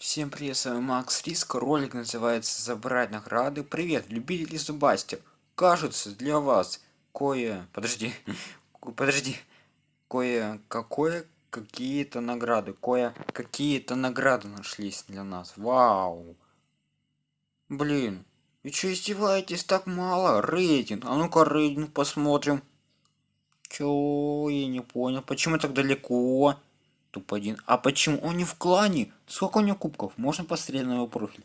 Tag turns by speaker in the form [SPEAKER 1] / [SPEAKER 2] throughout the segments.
[SPEAKER 1] Всем привет, с вами Макс Риск. Ролик называется «Забрать награды». Привет, любители зубастик. Кажется, для вас кое... Подожди, подожди. Кое-какое какие-то награды. Кое какие-то награды нашлись для нас. Вау. Блин, вы что издеваетесь так мало? Рейтинг. А ну-ка рейтинг посмотрим. Чё, я не понял. Почему так далеко? Туп один. А почему он не в клане? Сколько у него кубков? Можно посмотреть на его профиль?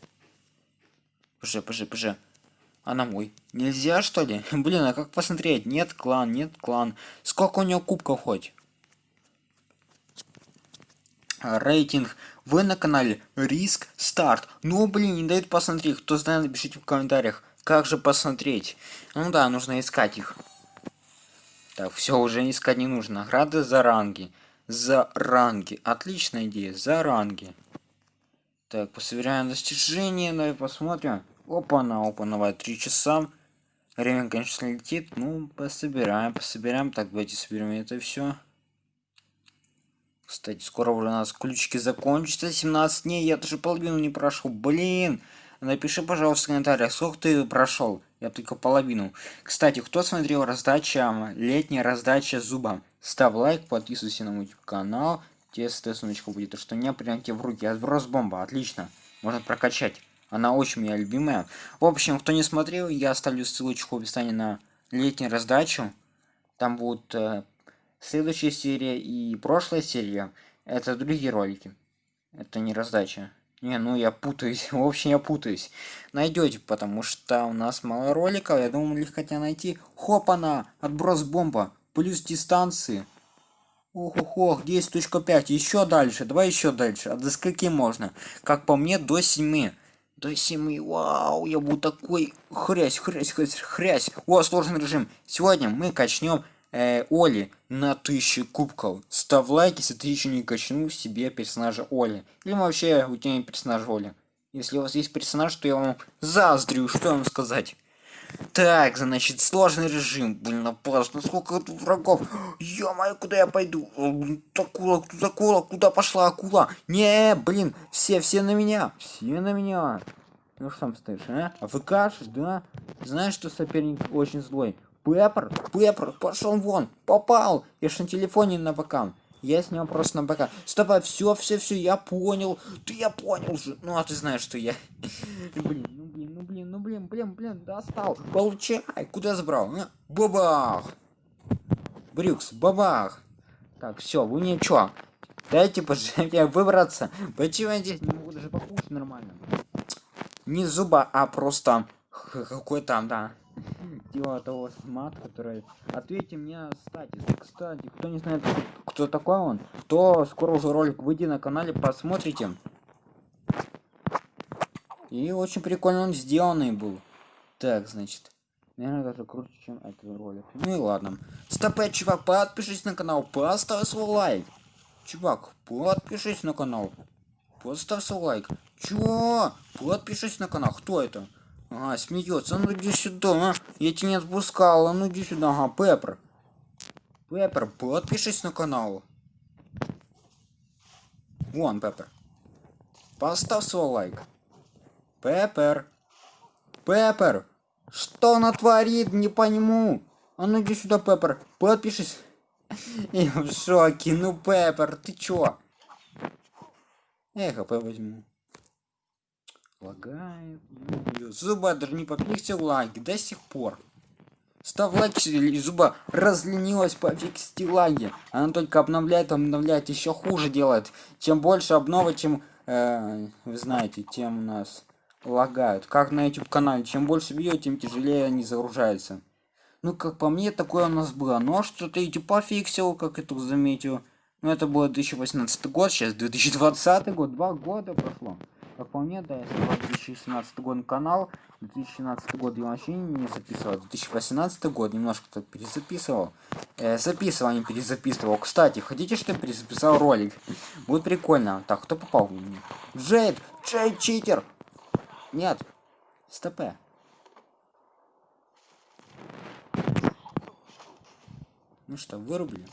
[SPEAKER 1] Пж, пж, пж. А на мой? Нельзя что ли? Блин, а как посмотреть? Нет клан, нет клан. Сколько у него кубков хоть? Рейтинг. Вы на канале Риск Старт. Ну блин, не дают посмотреть. Кто знает, напишите в комментариях. Как же посмотреть? Ну да, нужно искать их. Так, все, уже искать не нужно. Награды за ранги за ранги. Отличная идея, за ранги. Так, пособираем достижения, давай посмотрим. Опа-на, опа-на, три часа. Время, конечно, летит. Ну, пособираем, пособираем. Так, давайте соберем это все. Кстати, скоро уже у нас ключики закончатся. 17 дней, я даже половину не прошел. Блин! Напиши, пожалуйста, в комментариях, сколько ты прошел. Я только половину. Кстати, кто смотрел раздача, летняя раздача зуба? Ставь лайк, подписывайся на мой канал. Тебе ссылочка будет, то что не прям в руки. Отброс бомба, отлично. Можно прокачать. Она очень моя любимая. В общем, кто не смотрел, я оставлю ссылочку в описании на летнюю раздачу. Там будут э, следующая серия и прошлая серия. Это другие ролики. Это не раздача. Не, ну я путаюсь. В общем, я путаюсь. Найдете, потому что у нас мало роликов. Я думаю, легко тебя найти. Хопана! Отброс бомба плюс дистанции. Ох, ох, ох, 10.5, еще дальше, давай еще дальше. А до скольки можно? Как по мне, до 7. До 7, вау, я буду такой хрясь, хрясь, хрясь, хрясь. О, сложный режим. Сегодня мы качнем э, Оли на 1000 кубков. Ставь лайк, если ты еще не качнул себе персонажа Оли. Или вообще у тебя персонаж Оли. Если у вас есть персонаж, то я вам заздрю, что вам сказать. Так, значит, сложный режим. Блин, опасно. Сколько тут врагов? ё куда я пойду? Акула, тут акула, куда пошла акула? Не, блин, все, все на меня. Все на меня. Ну что там стоишь, а? А кашешь, да? Знаешь, что соперник очень злой? Пеппер, Пеппер, пошел вон, попал. Я ж на телефоне на ПК. Я с него просто на ПК. Стоп, а все, все, все, я понял. Ты я понял же. Ну, а ты знаешь, что я. Блин, блин, блин, блин, достал. Получай. Куда забрал? Бабах. Брюкс, бабах. Так, все, вы ничего. Дайте пожалуйста выбраться. Почему я здесь не могу даже покушать нормально? Не зуба, а просто какой там, да дело того смат, который... Ответьте мне, кстати, кстати, кто не знает, кто такой он, то скоро уже ролик выйдет на канале, посмотрите. И очень прикольно он сделанный был. Так, значит. Наверное, даже круче, чем этот ролик. Ну и ладно. Стопэ, чувак, подпишись на канал, поставь свой лайк. Чувак, подпишись на канал. Поставь свой лайк. Чё? Подпишись на канал. Кто это? А, смеется. Ну иди сюда, а. Я тебя не отпускал. А ну иди сюда. Ага, Пеппер. Пеппер, подпишись на канал. Вон, Пеппер. Поставь свой лайк. Пеппер. Пеппер. Что она творит? Не пойму. А ну иди сюда, Пеппер. Подпишись. Я в шоке. Ну, Пеппер, ты чё? Эх, ХП возьму. Лагает. Зуба даже не попиксил лаги до сих пор. Ставь лайк, если Zooba разленилась пофиксить лаги. Она только обновляет, обновляет, еще хуже делает. Чем больше обновы, чем, э, вы знаете, тем у нас лагают. Как на YouTube канале. Чем больше видео, тем тяжелее они загружаются. Ну, как по мне, такое у нас было. Но что-то YouTube пофиксил, как я тут заметил. Ну, это было 2018 год, сейчас 2020 год, два года прошло. Как по мне, да, я создал 2017 год канал, 2017 год я вообще не записывал, 2018 год немножко так перезаписывал. Э, записывал, а не перезаписывал. Кстати, хотите, что я перезаписал ролик? Будет прикольно. Так, кто попал? Джейд! Джейд читер! Нет. Стопе. Ну что, вырубили?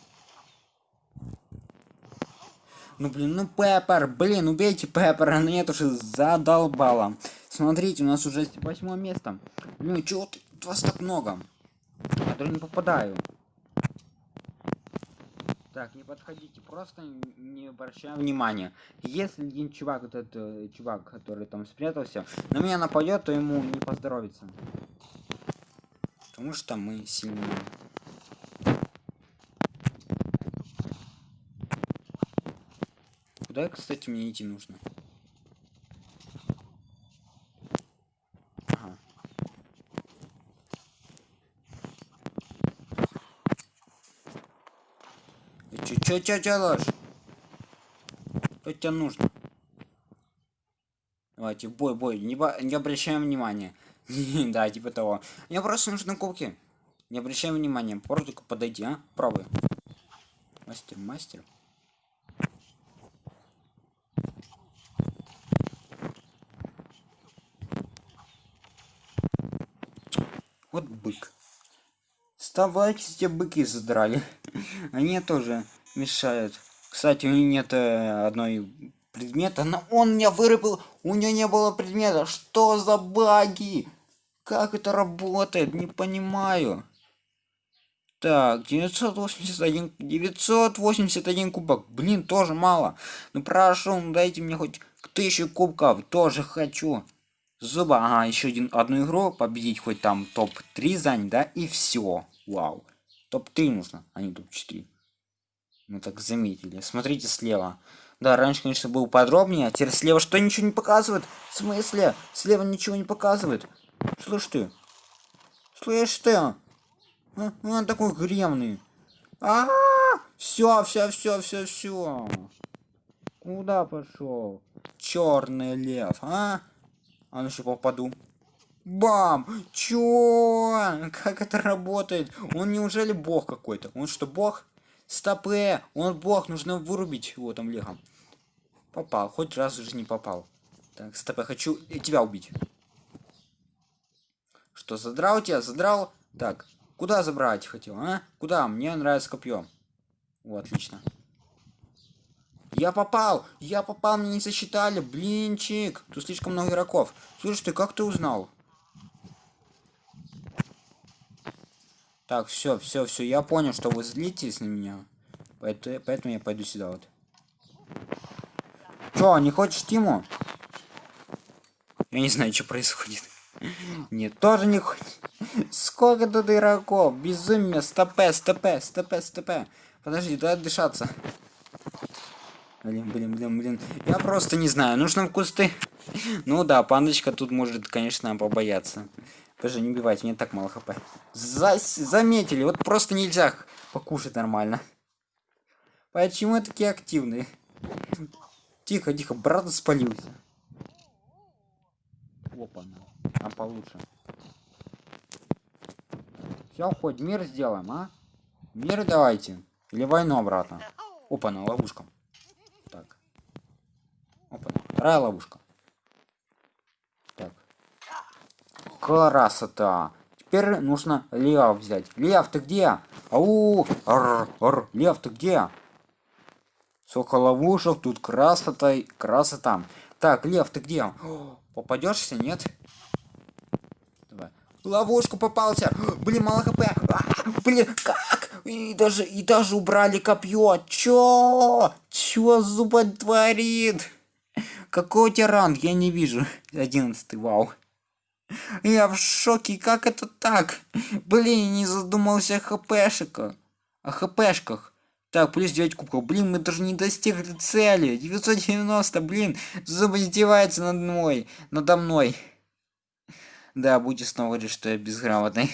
[SPEAKER 1] Ну блин, ну Пеппер, блин, убейте Пеппера, ну нет уже задолбала. Смотрите, у нас уже восьмое место. Блин, чего вас так много? Я даже не попадаю. Так, не подходите, просто не обращаем внимания. Если один чувак, вот этот э, чувак, который там спрятался, на меня нападет, то ему не поздоровится. Потому что мы сильные. Куда, кстати, мне идти нужно? Чё, чё, чё делаешь? Что тебе нужно? Давайте, бой, бой, не, не обращаем внимания. да, типа того. Мне просто нужны кубки. Не обращаем внимания. Просто подойди, а? Пробуй. Мастер, мастер. Вот бык. Вставайте, те быки задрали. Они тоже мешают. Кстати, у них нет э, одной предмета, но он меня вырубил. У него не было предмета. Что за баги? Как это работает? Не понимаю. Так, 981, 981 кубок. Блин, тоже мало. Ну прошу, ну дайте мне хоть тысячу кубков. Тоже хочу. Зуба, ага, еще один, одну игру победить, хоть там топ-3 занять, да, и все. Вау. Топ-3 нужно, а не топ-4. Мы так заметили. Смотрите слева. Да, раньше, конечно, был подробнее, а теперь слева что ничего не показывает? В смысле? Слева ничего не показывает. Слышь ты. Слышь ты. А, он такой гремный. А, -а, -а! все, все, все, все, все. Куда пошел? Черный лев, а? А ну еще попаду. Бам! Чё? Как это работает? Он неужели бог какой-то? Он что, бог? Стопе! Он бог, нужно вырубить его там легом. Попал, хоть раз уже не попал. Так, стопе, хочу тебя убить. Что, задрал тебя? Задрал? Так, куда забрать хотел, а? Куда? Мне нравится копье. О, отлично. Я попал! Я попал, мне не засчитали! Блинчик! Тут слишком много игроков. Слушай, ты как ты узнал? Так, все, все, все, я понял, что вы злитесь на меня. Поэтому, поэтому я пойду сюда вот. Чё, не хочешь Тиму? Я не знаю, что происходит. Нет, тоже не хочешь. Сколько тут игроков? Безумие, стопе, стопе, стопе, стопе. Подожди, дай дышаться. Блин, блин, блин, блин. Я просто не знаю, нужно в кусты. Ну да, пандочка тут может, конечно, побояться. Подожди, не убивайте, мне так мало хп. За заметили, вот просто нельзя покушать нормально. Почему такие активные? Тихо, тихо, брат спалился. Опа, а получше. Все, хоть мир сделаем, а? Мир давайте. Или войну обратно. Опа, на ловушка. Так. Опа, вторая ловушка. Так. Красота. Теперь нужно Лев взять. Лев, ты где? Ау! Р -р Лев, ты где? Сколько ловушек, тут красота, красота. Так, Лев, ты где? попадешься, нет? Давай. Ловушку попался. Блин, мало хп. А, блин, как? И даже, и даже убрали копье. Чё? Чё зуба творит? Какой у тебя ранг? Я не вижу. Одиннадцатый, вау. Я в шоке, как это так? Блин, не задумался о хпшках. О хпшках. Так, плюс 9 кубков. Блин, мы даже не достигли цели. 990, блин. Зубы издевается над мной. Надо мной. Да, будете снова говорить, что я безграмотный.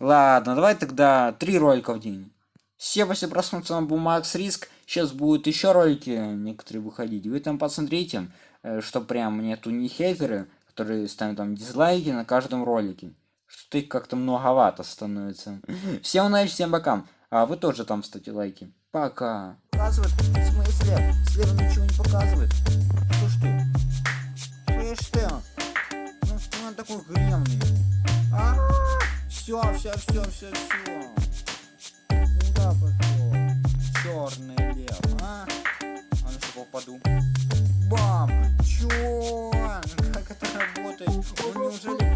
[SPEAKER 1] Ладно, давай тогда три ролика в день. Все после просмотра был Макс Риск. Сейчас будут еще ролики некоторые выходить. Вы там посмотрите, э, что прям нету не хейтеры, которые ставят там дизлайки на каждом ролике. Что их как-то многовато становится. Всем удачи, всем пока. А вы тоже там ставьте лайки. Пока. Показывает? В смысле? Слева ничего не показывает. Что ж ты? Слышь ты? Ну, он такой гремный. А -а -а! Все, все, все, все, все. Куда пошел? Черный лев, а? упаду. Бам! Чё? Как это работает?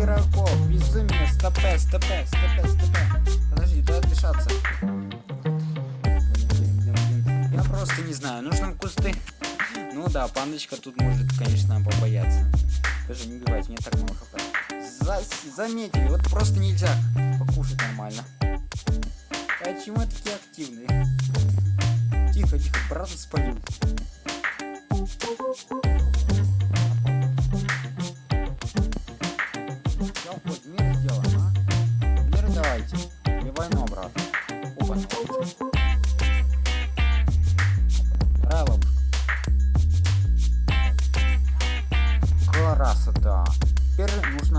[SPEAKER 1] Игроков? Безумие, стопе, стопе, стопе, стопе. Подожди, дай блин. Я просто не знаю, нужно кусты. Ну да, пандочка тут может, конечно, побояться. Даже не убивайте, мне так мало хп. За заметили, вот просто нельзя покушать нормально. Почему такие активные? Тихо, тихо, брата спалил.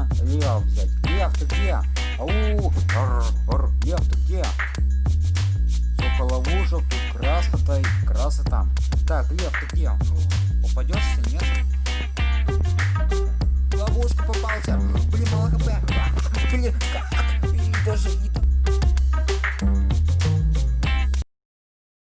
[SPEAKER 1] Нужно Лев взять. Лев, ты где? Ау! Р, р, Лев, ты где? Сколько ловушек, тут красота и красота. Так, Лев, ты где? Попадешься, нет? Ловушка попался. Блин, мало хп. Блин, как? И даже и